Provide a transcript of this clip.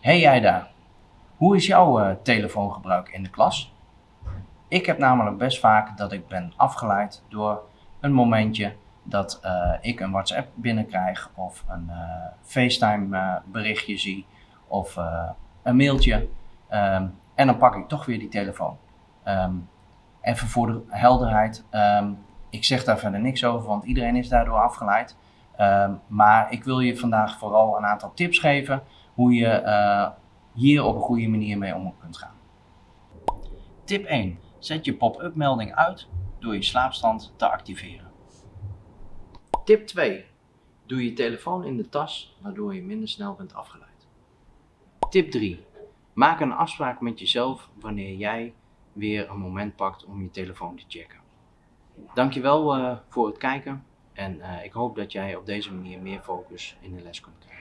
Hey jij daar, hoe is jouw eh, telefoongebruik in de klas? Ik heb namelijk best vaak dat ik ben afgeleid door een momentje dat eh, ik een WhatsApp binnenkrijg of een eh, FaceTime berichtje zie of een mailtje. Ehm, en dan pak ik toch weer die telefoon. Ehm, even voor de helderheid, ehm, ik zeg daar verder niks over, want iedereen is daardoor afgeleid. Maar ik wil je vandaag vooral een aantal tips geven hoe je eh, hier op een goede manier mee om kunt gaan. Tip 1. Zet je pop-up melding uit door je slaapstand te activeren. Tip 2. Doe je telefoon in de tas, waardoor je minder snel bent afgeleid. Tip 3. Maak een afspraak met jezelf wanneer jij weer een moment pakt om je telefoon te checken. Dankjewel uh, voor het kijken en uh, ik hoop dat jij op deze manier meer focus in de les kunt krijgen.